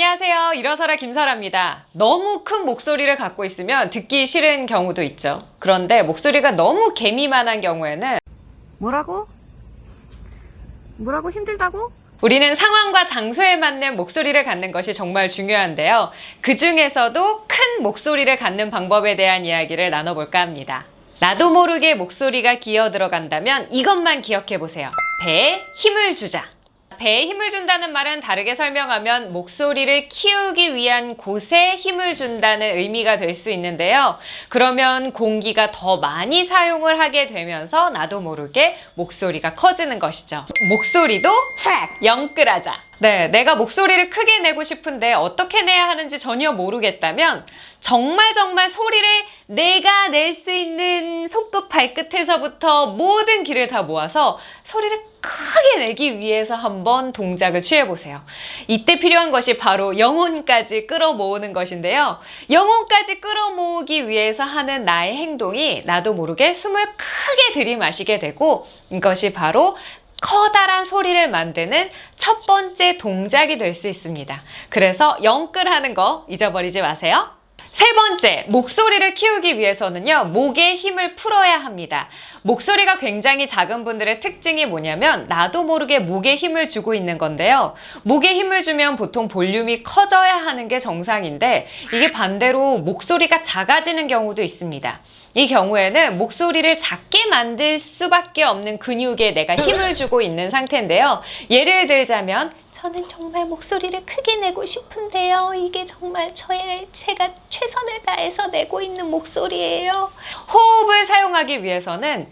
안녕하세요. 일어서라 김설아입니다. 너무 큰 목소리를 갖고 있으면 듣기 싫은 경우도 있죠. 그런데 목소리가 너무 개미만한 경우에는 뭐라고? 뭐라고 힘들다고? 우리는 상황과 장소에 맞는 목소리를 갖는 것이 정말 중요한데요. 그 중에서도 큰 목소리를 갖는 방법에 대한 이야기를 나눠볼까 합니다. 나도 모르게 목소리가 기어 들어간다면 이것만 기억해 보세요. 배에 힘을 주자. 배에 힘을 준다는 말은 다르게 설명하면 목소리를 키우기 위한 곳에 힘을 준다는 의미가 될 수 있는데요. 그러면 공기가 더 많이 사용을 하게 되면서 나도 모르게 목소리가 커지는 것이죠. 목소리도 트랙, 영끌하자. 네, 내가 목소리를 크게 내고 싶은데 어떻게 내야 하는지 전혀 모르겠다면 정말 정말 소리를 내가 낼 수 있는 손끝 발끝에서부터 모든 길을 다 모아서 소리를 크게 내기 위해서 한번 동작을 취해보세요. 이때 필요한 것이 바로 영혼까지 끌어모으는 것인데요. 영혼까지 끌어모으기 위해서 하는 나의 행동이 나도 모르게 숨을 크게 들이마시게 되고 이것이 바로 커다란 소리를 만드는 첫 번째 동작이 될 수 있습니다. 그래서 영끌 하는 거 잊어버리지 마세요. 세 번째, 목소리를 키우기 위해서는요, 목에 힘을 풀어야 합니다. 목소리가 굉장히 작은 분들의 특징이 뭐냐면, 나도 모르게 목에 힘을 주고 있는 건데요. 목에 힘을 주면 보통 볼륨이 커져야 하는 게 정상인데, 이게 반대로 목소리가 작아지는 경우도 있습니다. 이 경우에는 목소리를 작게 만들 수밖에 없는 근육에 내가 힘을 주고 있는 상태인데요. 예를 들자면, 저는 정말 목소리를 크게 내고 싶은데요. 이게 정말 저의 제가 최선을 다해서 내고 있는 목소리예요. 호흡을 사용하기 위해서는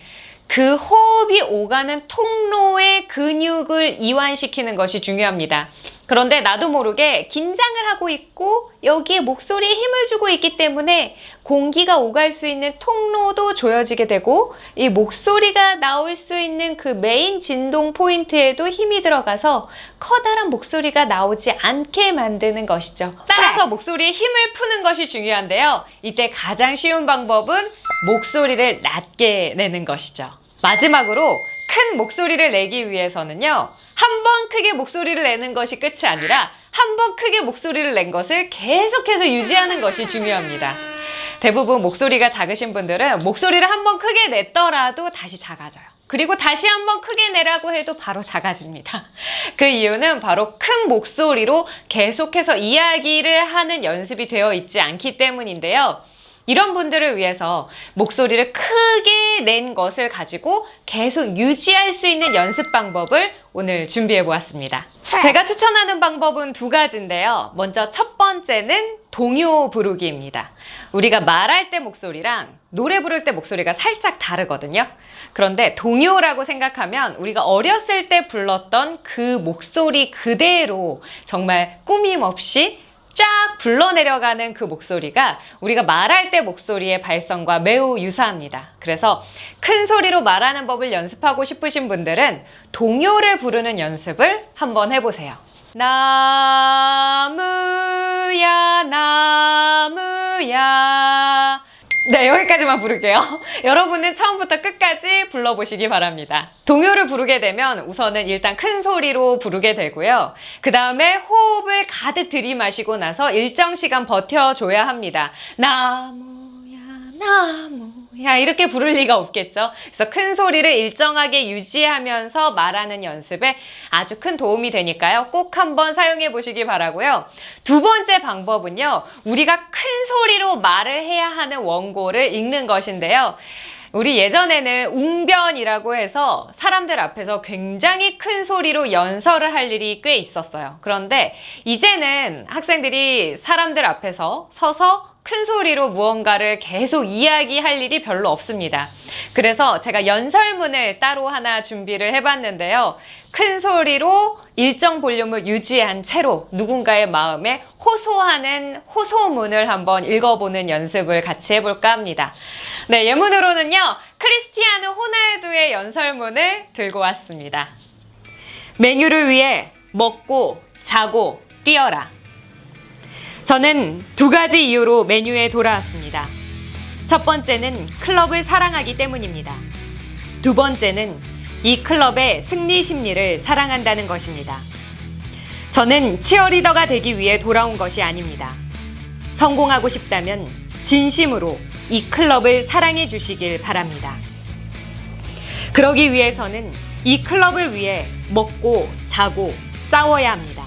그 호흡이 오가는 통로의 근육을 이완시키는 것이 중요합니다. 그런데 나도 모르게 긴장을 하고 있고 여기에 목소리에 힘을 주고 있기 때문에 공기가 오갈 수 있는 통로도 조여지게 되고 이 목소리가 나올 수 있는 그 메인 진동 포인트에도 힘이 들어가서 커다란 목소리가 나오지 않게 만드는 것이죠. 따라서 목소리에 힘을 푸는 것이 중요한데요. 이때 가장 쉬운 방법은 목소리를 낮게 내는 것이죠. 마지막으로 큰 목소리를 내기 위해서는요. 한 번 크게 목소리를 내는 것이 끝이 아니라 한 번 크게 목소리를 낸 것을 계속해서 유지하는 것이 중요합니다. 대부분 목소리가 작으신 분들은 목소리를 한 번 크게 냈더라도 다시 작아져요. 그리고 다시 한 번 크게 내라고 해도 바로 작아집니다. 그 이유는 바로 큰 목소리로 계속해서 이야기를 하는 연습이 되어 있지 않기 때문인데요. 이런 분들을 위해서 목소리를 크게 낸 것을 가지고 계속 유지할 수 있는 연습 방법을 오늘 준비해 보았습니다. 제가 추천하는 방법은 두 가지인데요. 먼저 첫 번째는 동요 부르기입니다. 우리가 말할 때 목소리랑 노래 부를 때 목소리가 살짝 다르거든요. 그런데 동요라고 생각하면 우리가 어렸을 때 불렀던 그 목소리 그대로 정말 꾸밈 없이 쫙 불러내려가는 그 목소리가 우리가 말할 때 목소리의 발성과 매우 유사합니다. 그래서 큰 소리로 말하는 법을 연습하고 싶으신 분들은 동요를 부르는 연습을 한번 해보세요. 나 네, 여기까지만 부를게요. 여러분은 처음부터 끝까지 불러보시기 바랍니다. 동요를 부르게 되면 우선은 일단 큰 소리로 부르게 되고요. 그 다음에 호흡을 가득 들이마시고 나서 일정 시간 버텨줘야 합니다. 나무야, 나무 야 이렇게 부를 리가 없겠죠. 그래서 큰 소리를 일정하게 유지하면서 말하는 연습에 아주 큰 도움이 되니까요. 꼭 한번 사용해 보시기 바라고요. 두 번째 방법은요. 우리가 큰 소리로 말을 해야 하는 원고를 읽는 것인데요. 우리 예전에는 웅변이라고 해서 사람들 앞에서 굉장히 큰 소리로 연설을 할 일이 꽤 있었어요. 그런데 이제는 학생들이 사람들 앞에서 서서 큰 소리로 무언가를 계속 이야기할 일이 별로 없습니다. 그래서 제가 연설문을 따로 하나 준비를 해봤는데요. 큰 소리로 일정 볼륨을 유지한 채로 누군가의 마음에 호소하는 호소문을 한번 읽어보는 연습을 같이 해볼까 합니다. 네, 예문으로는요. 크리스티아누 호날두의 연설문을 들고 왔습니다. 메뉴를 위해 먹고 자고 뛰어라. 저는 두 가지 이유로 메뉴에 돌아왔습니다. 첫 번째는 클럽을 사랑하기 때문입니다. 두 번째는 이 클럽의 승리 심리를 사랑한다는 것입니다. 저는 치어리더가 되기 위해 돌아온 것이 아닙니다. 성공하고 싶다면 진심으로 이 클럽을 사랑해 주시길 바랍니다. 그러기 위해서는 이 클럽을 위해 먹고 자고 싸워야 합니다.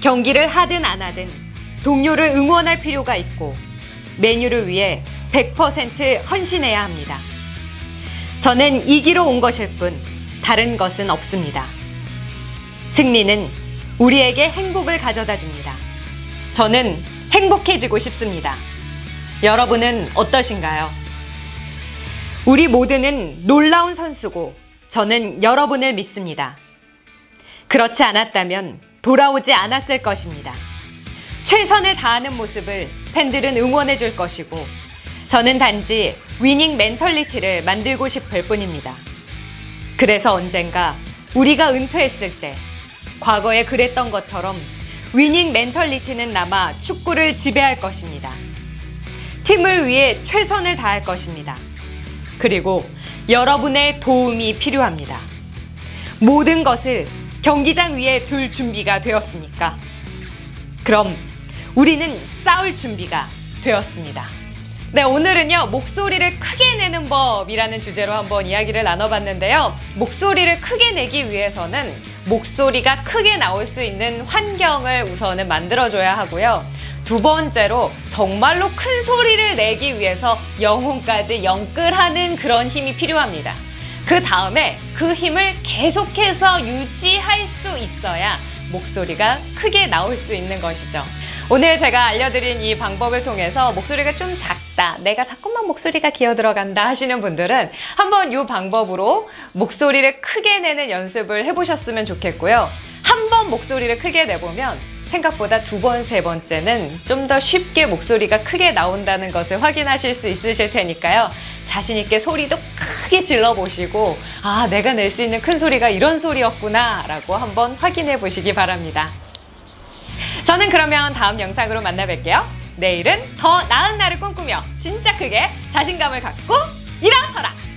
경기를 하든 안 하든 동료를 응원할 필요가 있고 메뉴를 위해 100% 헌신해야 합니다. 저는 이기러 온 것일 뿐 다른 것은 없습니다. 승리는 우리에게 행복을 가져다 줍니다. 저는 행복해지고 싶습니다. 여러분은 어떠신가요? 우리 모두는 놀라운 선수고 저는 여러분을 믿습니다. 그렇지 않았다면 돌아오지 않았을 것입니다. 최선을 다하는 모습을 팬들은 응원해 줄 것이고 저는 단지 위닝 멘털리티를 만들고 싶을 뿐입니다. 그래서 언젠가 우리가 은퇴했을 때 과거에 그랬던 것처럼 위닝 멘털리티는 남아 축구를 지배할 것입니다. 팀을 위해 최선을 다할 것입니다. 그리고 여러분의 도움이 필요합니다. 모든 것을 경기장 위에 둘 준비가 되었으니까. 그럼 우리는 싸울 준비가 되었습니다. 네, 오늘은요, 목소리를 크게 내는 법이라는 주제로 한번 이야기를 나눠봤는데요. 목소리를 크게 내기 위해서는 목소리가 크게 나올 수 있는 환경을 우선은 만들어줘야 하고요. 두 번째로 정말로 큰 소리를 내기 위해서 영혼까지 영끌하는 그런 힘이 필요합니다. 그 다음에 그 힘을 계속해서 유지할 수 있어야 목소리가 크게 나올 수 있는 것이죠. 오늘 제가 알려드린 이 방법을 통해서 목소리가 좀 작다, 내가 자꾸만 목소리가 기어 들어간다 하시는 분들은 한번 이 방법으로 목소리를 크게 내는 연습을 해보셨으면 좋겠고요. 한번 목소리를 크게 내보면 생각보다 두 번, 세 번째는 좀 더 쉽게 목소리가 크게 나온다는 것을 확인하실 수 있으실 테니까요. 자신 있게 소리도 크게 질러보시고, 아, 내가 낼 수 있는 큰 소리가 이런 소리였구나, 라고 한번 확인해 보시기 바랍니다. 저는 그러면 다음 영상으로 만나 뵐게요. 내일은 더 나은 날을 꿈꾸며 진짜 크게 자신감을 갖고 일어서라!